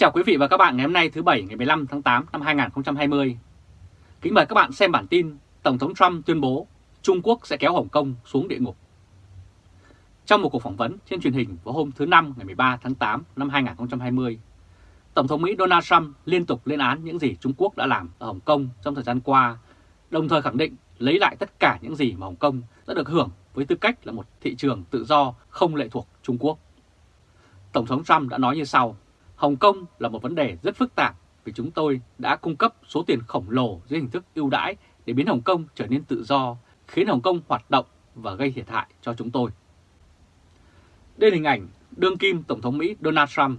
chào quý vị và các bạn ngày hôm nay thứ Bảy ngày 15 tháng 8 năm 2020. Kính mời các bạn xem bản tin Tổng thống Trump tuyên bố Trung Quốc sẽ kéo Hồng Kông xuống địa ngục. Trong một cuộc phỏng vấn trên truyền hình vào hôm thứ Năm ngày 13 tháng 8 năm 2020, Tổng thống Mỹ Donald Trump liên tục lên án những gì Trung Quốc đã làm ở Hồng Kông trong thời gian qua, đồng thời khẳng định lấy lại tất cả những gì mà Hồng Kông đã được hưởng với tư cách là một thị trường tự do không lệ thuộc Trung Quốc. Tổng thống Trump đã nói như sau, Hồng Kông là một vấn đề rất phức tạp vì chúng tôi đã cung cấp số tiền khổng lồ dưới hình thức ưu đãi để biến Hồng Kông trở nên tự do, khiến Hồng Kông hoạt động và gây thiệt hại cho chúng tôi. Đây là hình ảnh đương kim Tổng thống Mỹ Donald Trump.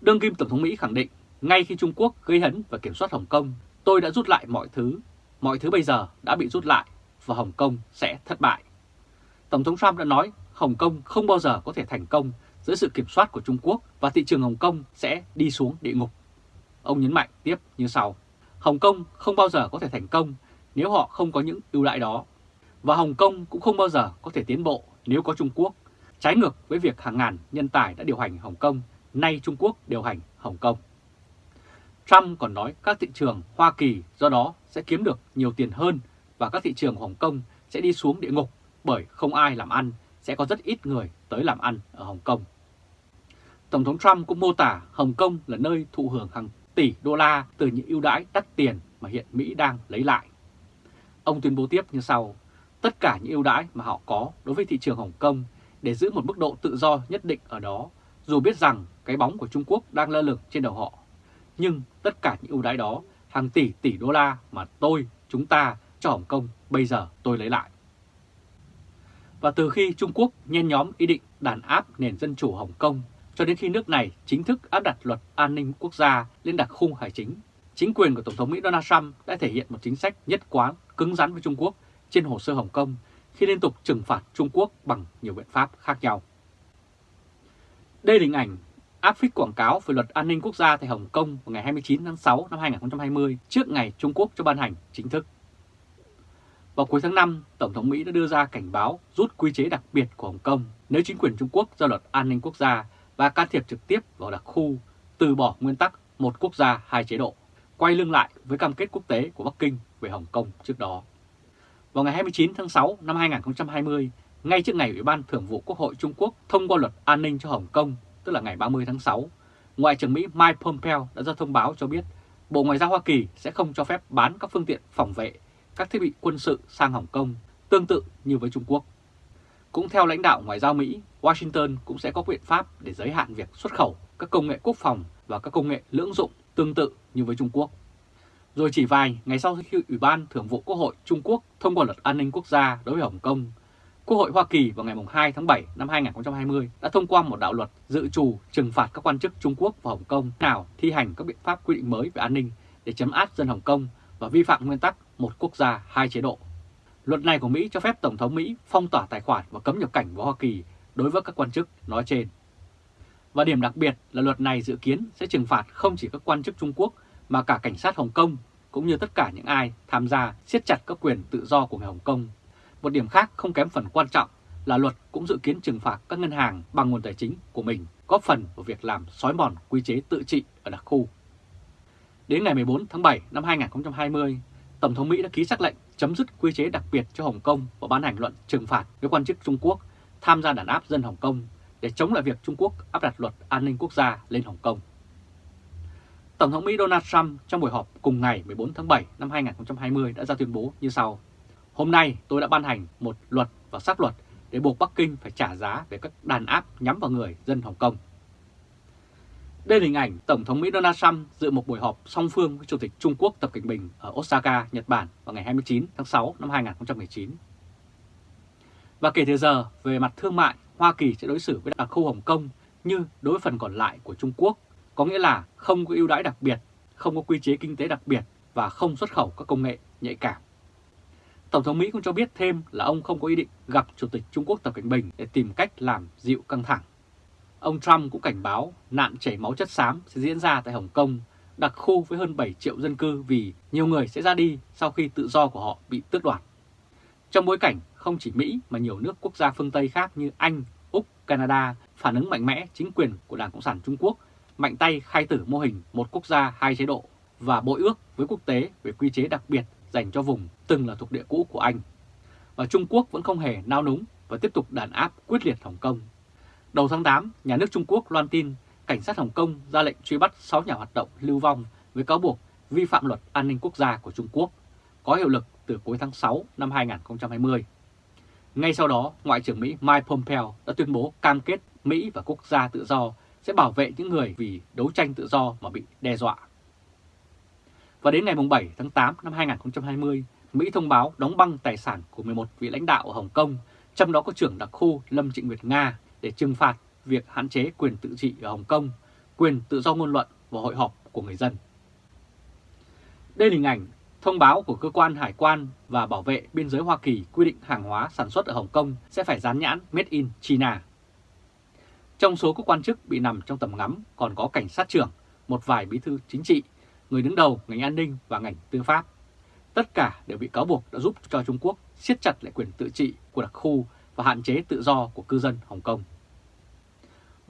Đương kim Tổng thống Mỹ khẳng định ngay khi Trung Quốc gây hấn và kiểm soát Hồng Kông, tôi đã rút lại mọi thứ. Mọi thứ bây giờ đã bị rút lại và Hồng Kông sẽ thất bại. Tổng thống Trump đã nói Hồng Kông không bao giờ có thể thành công dưới sự kiểm soát của Trung Quốc và thị trường Hồng Kông sẽ đi xuống địa ngục. Ông nhấn mạnh tiếp như sau. Hồng Kông không bao giờ có thể thành công nếu họ không có những ưu đãi đó. Và Hồng Kông cũng không bao giờ có thể tiến bộ nếu có Trung Quốc. Trái ngược với việc hàng ngàn nhân tài đã điều hành Hồng Kông, nay Trung Quốc điều hành Hồng Kông. Trump còn nói các thị trường Hoa Kỳ do đó sẽ kiếm được nhiều tiền hơn và các thị trường Hồng Kông sẽ đi xuống địa ngục bởi không ai làm ăn, sẽ có rất ít người tới làm ăn ở Hồng Kông. Tổng thống Trump cũng mô tả Hồng Kông là nơi thụ hưởng hàng tỷ đô la từ những ưu đãi đắt tiền mà hiện Mỹ đang lấy lại. Ông tuyên bố tiếp như sau, tất cả những ưu đãi mà họ có đối với thị trường Hồng Kông để giữ một mức độ tự do nhất định ở đó, dù biết rằng cái bóng của Trung Quốc đang lơ lửng trên đầu họ. Nhưng tất cả những ưu đãi đó, hàng tỷ tỷ đô la mà tôi, chúng ta cho Hồng Kông bây giờ tôi lấy lại. Và từ khi Trung Quốc nhen nhóm ý định đàn áp nền dân chủ Hồng Kông cho đến khi nước này chính thức áp đặt luật an ninh quốc gia lên đặc khung hải chính, chính quyền của Tổng thống Mỹ Donald Trump đã thể hiện một chính sách nhất quán cứng rắn với Trung Quốc trên hồ sơ Hồng Kông khi liên tục trừng phạt Trung Quốc bằng nhiều biện pháp khác nhau. Đây là hình ảnh áp phích quảng cáo về luật an ninh quốc gia tại Hồng Kông vào ngày 29 tháng 6 năm 2020 trước ngày Trung Quốc cho ban hành chính thức. Vào cuối tháng 5, Tổng thống Mỹ đã đưa ra cảnh báo rút quy chế đặc biệt của Hồng Kông nếu chính quyền Trung Quốc ra luật an ninh quốc gia và can thiệp trực tiếp vào đặc khu, từ bỏ nguyên tắc một quốc gia hai chế độ, quay lưng lại với cam kết quốc tế của Bắc Kinh về Hồng Kông trước đó. Vào ngày 29 tháng 6 năm 2020, ngay trước ngày Ủy ban Thường vụ Quốc hội Trung Quốc thông qua luật an ninh cho Hồng Kông, tức là ngày 30 tháng 6, Ngoại trưởng Mỹ Mike Pompeo đã ra thông báo cho biết Bộ Ngoại giao Hoa Kỳ sẽ không cho phép bán các phương tiện phòng vệ, các thiết bị quân sự sang Hồng Kông, tương tự như với Trung Quốc. Cũng theo lãnh đạo Ngoại giao Mỹ, Washington cũng sẽ có biện pháp để giới hạn việc xuất khẩu các công nghệ quốc phòng và các công nghệ lưỡng dụng tương tự như với Trung Quốc. Rồi chỉ vài ngày sau khi Ủy ban Thường vụ Quốc hội Trung Quốc thông qua luật an ninh quốc gia đối với Hồng Kông, Quốc hội Hoa Kỳ vào ngày 2 tháng 7 năm 2020 đã thông qua một đạo luật dự trù trừng phạt các quan chức Trung Quốc và Hồng Kông nào thi hành các biện pháp quy định mới về an ninh để chấm áp dân Hồng Kông và vi phạm nguyên tắc một quốc gia hai chế độ. Luật này của Mỹ cho phép Tổng thống Mỹ phong tỏa tài khoản và cấm nhập cảnh vào Hoa Kỳ đối với các quan chức nói trên. Và điểm đặc biệt là luật này dự kiến sẽ trừng phạt không chỉ các quan chức Trung Quốc mà cả cảnh sát Hồng Kông cũng như tất cả những ai tham gia siết chặt các quyền tự do của người Hồng Kông. Một điểm khác không kém phần quan trọng là luật cũng dự kiến trừng phạt các ngân hàng bằng nguồn tài chính của mình, góp phần vào việc làm xói mòn quy chế tự trị ở đặc khu. Đến ngày 14 tháng 7 năm 2020, Tổng thống Mỹ đã ký sắc lệnh chấm dứt quy chế đặc biệt cho Hồng Kông và ban hành luận trừng phạt với quan chức Trung Quốc tham gia đàn áp dân Hồng Kông để chống lại việc Trung Quốc áp đặt luật an ninh quốc gia lên Hồng Kông. Tổng thống Mỹ Donald Trump trong buổi họp cùng ngày 14 tháng 7 năm 2020 đã ra tuyên bố như sau. Hôm nay tôi đã ban hành một luật và sát luật để buộc Bắc Kinh phải trả giá về các đàn áp nhắm vào người dân Hồng Kông. Đây là hình ảnh Tổng thống Mỹ Donald Trump dự một buổi họp song phương với Chủ tịch Trung Quốc Tập Cận Bình ở Osaka, Nhật Bản vào ngày 29 tháng 6 năm 2019. Và kể từ giờ, về mặt thương mại, Hoa Kỳ sẽ đối xử với đặc khu Hồng Kông như đối với phần còn lại của Trung Quốc, có nghĩa là không có ưu đãi đặc biệt, không có quy chế kinh tế đặc biệt và không xuất khẩu các công nghệ nhạy cảm. Tổng thống Mỹ cũng cho biết thêm là ông không có ý định gặp Chủ tịch Trung Quốc Tập Cận Bình để tìm cách làm dịu căng thẳng. Ông Trump cũng cảnh báo nạn chảy máu chất xám sẽ diễn ra tại Hồng Kông, đặc khu với hơn 7 triệu dân cư vì nhiều người sẽ ra đi sau khi tự do của họ bị tước đoạt. Trong bối cảnh không chỉ Mỹ mà nhiều nước quốc gia phương Tây khác như Anh, Úc, Canada phản ứng mạnh mẽ chính quyền của Đảng Cộng sản Trung Quốc mạnh tay khai tử mô hình một quốc gia hai chế độ và bội ước với quốc tế về quy chế đặc biệt dành cho vùng từng là thuộc địa cũ của Anh. Và Trung Quốc vẫn không hề nao núng và tiếp tục đàn áp quyết liệt Hồng Kông. Đầu tháng 8, nhà nước Trung Quốc loan tin cảnh sát Hồng Kông ra lệnh truy bắt 6 nhà hoạt động lưu vong với cáo buộc vi phạm luật an ninh quốc gia của Trung Quốc, có hiệu lực từ cuối tháng 6 năm 2020. Ngay sau đó, Ngoại trưởng Mỹ Mike Pompeo đã tuyên bố cam kết Mỹ và quốc gia tự do sẽ bảo vệ những người vì đấu tranh tự do mà bị đe dọa. Và đến ngày 7 tháng 8 năm 2020, Mỹ thông báo đóng băng tài sản của 11 vị lãnh đạo ở Hồng Kông, trong đó có trưởng đặc khu Lâm Trịnh Nguyệt Nga để trừng phạt việc hạn chế quyền tự trị ở Hồng Kông, quyền tự do ngôn luận và hội họp của người dân. Đây là hình ảnh thông báo của cơ quan hải quan và bảo vệ biên giới Hoa Kỳ quy định hàng hóa sản xuất ở Hồng Kông sẽ phải dán nhãn Made in China. Trong số các quan chức bị nằm trong tầm ngắm còn có cảnh sát trưởng, một vài bí thư chính trị, người đứng đầu ngành an ninh và ngành tư pháp. Tất cả đều bị cáo buộc đã giúp cho Trung Quốc siết chặt lại quyền tự trị của đặc khu và hạn chế tự do của cư dân Hồng Kông.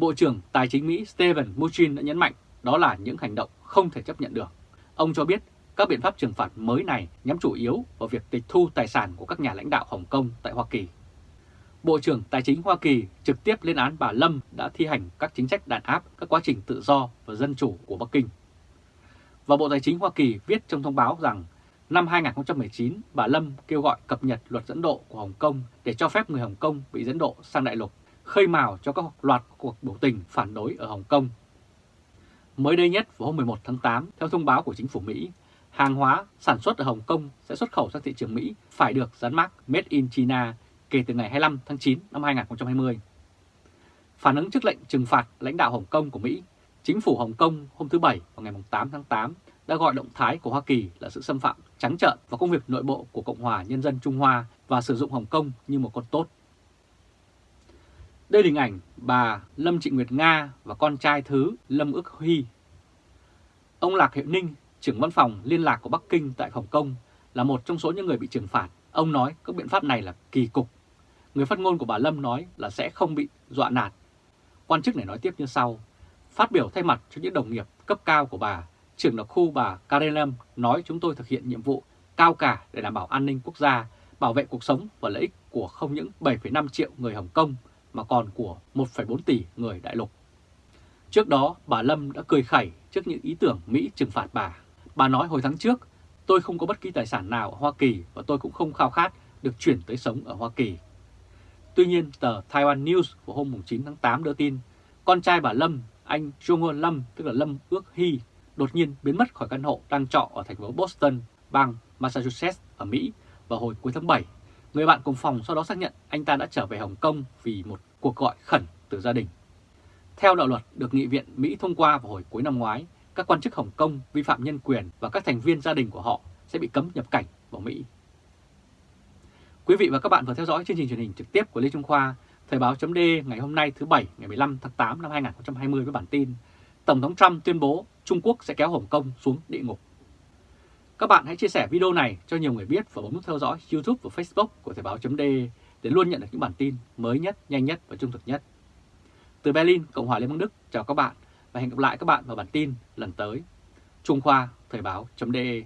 Bộ trưởng Tài chính Mỹ Steven Mnuchin đã nhấn mạnh đó là những hành động không thể chấp nhận được. Ông cho biết các biện pháp trừng phạt mới này nhắm chủ yếu vào việc tịch thu tài sản của các nhà lãnh đạo Hồng Kông tại Hoa Kỳ. Bộ trưởng Tài chính Hoa Kỳ trực tiếp lên án bà Lâm đã thi hành các chính sách đàn áp các quá trình tự do và dân chủ của Bắc Kinh. Và Bộ Tài chính Hoa Kỳ viết trong thông báo rằng năm 2019, bà Lâm kêu gọi cập nhật luật dẫn độ của Hồng Kông để cho phép người Hồng Kông bị dẫn độ sang đại lục, khơi mào cho các loạt cuộc biểu tình phản đối ở Hồng Kông. Mới đây nhất vào hôm 11 tháng 8, theo thông báo của chính phủ Mỹ, hàng hóa sản xuất ở Hồng Kông sẽ xuất khẩu sang thị trường Mỹ phải được dán mác Made in China kể từ ngày 25 tháng 9 năm 2020. Phản ứng trước lệnh trừng phạt lãnh đạo Hồng Kông của Mỹ, chính phủ Hồng Kông hôm thứ Bảy vào ngày 8 tháng 8 đã gọi động thái của Hoa Kỳ là sự xâm phạm trắng trợn vào công việc nội bộ của Cộng hòa Nhân dân Trung Hoa và sử dụng Hồng Kông như một con tốt. Đây là hình ảnh bà Lâm Trịnh Nguyệt Nga và con trai thứ Lâm Ước Huy. Ông Lạc Hiệu Ninh, trưởng văn phòng liên lạc của Bắc Kinh tại Hồng Kông, là một trong số những người bị trừng phạt. Ông nói các biện pháp này là kỳ cục. Người phát ngôn của bà Lâm nói là sẽ không bị dọa nạt. Quan chức này nói tiếp như sau. Phát biểu thay mặt cho những đồng nghiệp cấp cao của bà, trưởng đặc khu bà Karen Lâm nói chúng tôi thực hiện nhiệm vụ cao cả để đảm bảo an ninh quốc gia, bảo vệ cuộc sống và lợi ích của không những 7,5 triệu người Hồng Kông mà còn của 1,4 tỷ người đại lục. Trước đó, bà Lâm đã cười khẩy trước những ý tưởng Mỹ trừng phạt bà. Bà nói hồi tháng trước, tôi không có bất kỳ tài sản nào ở Hoa Kỳ và tôi cũng không khao khát được chuyển tới sống ở Hoa Kỳ. Tuy nhiên, tờ Taiwan News của hôm 9 tháng 8 đưa tin, con trai bà Lâm, anh Jong Lâm, tức là Lâm Ước Hy, đột nhiên biến mất khỏi căn hộ đang trọ ở thành phố Boston, bang Massachusetts ở Mỹ vào hồi cuối tháng 7. Người bạn cùng phòng sau đó xác nhận anh ta đã trở về Hồng Kông vì một cuộc gọi khẩn từ gia đình. Theo đạo luật được Nghị viện Mỹ thông qua vào hồi cuối năm ngoái, các quan chức Hồng Kông vi phạm nhân quyền và các thành viên gia đình của họ sẽ bị cấm nhập cảnh vào Mỹ. Quý vị và các bạn vừa theo dõi chương trình truyền hình trực tiếp của Lê Trung Khoa, Thời báo chấm ngày hôm nay thứ Bảy ngày 15 tháng 8 năm 2020 với bản tin Tổng thống Trump tuyên bố Trung Quốc sẽ kéo Hồng Kông xuống địa ngục. Các bạn hãy chia sẻ video này cho nhiều người biết và bấm nút theo dõi YouTube và Facebook của Thời báo d để luôn nhận được những bản tin mới nhất, nhanh nhất và trung thực nhất. Từ Berlin, Cộng hòa Liên bang Đức, chào các bạn và hẹn gặp lại các bạn vào bản tin lần tới. Trung Khoa, Thời báo.de